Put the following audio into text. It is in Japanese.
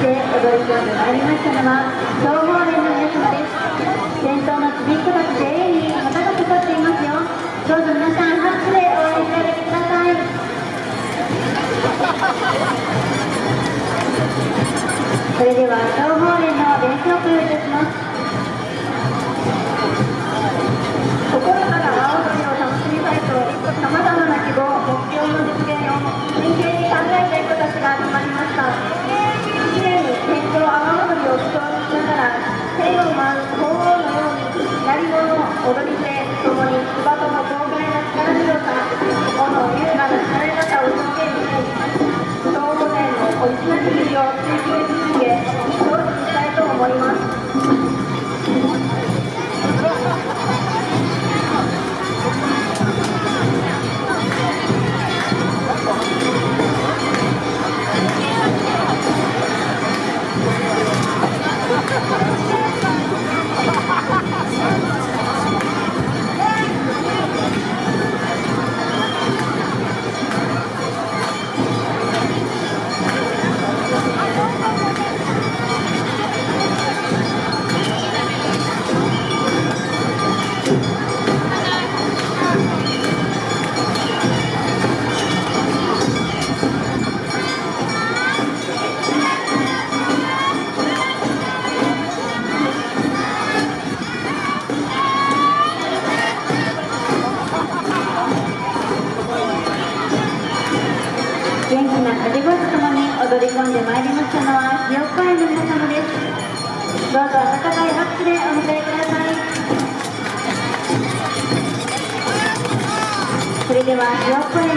踊り込んでまいりましたのは総合連の皆様です。先頭のちびっ子たち全員に旗がかかっていますよ。どうぞ皆さん拍手で応援してあげてください。それでは総合連の伝承をお願いいたします。ます踊り込んでまいりましたのはひよっこ園の皆様ですどう。ぞ温かい拍手でお迎えくださいそれではひよっこ園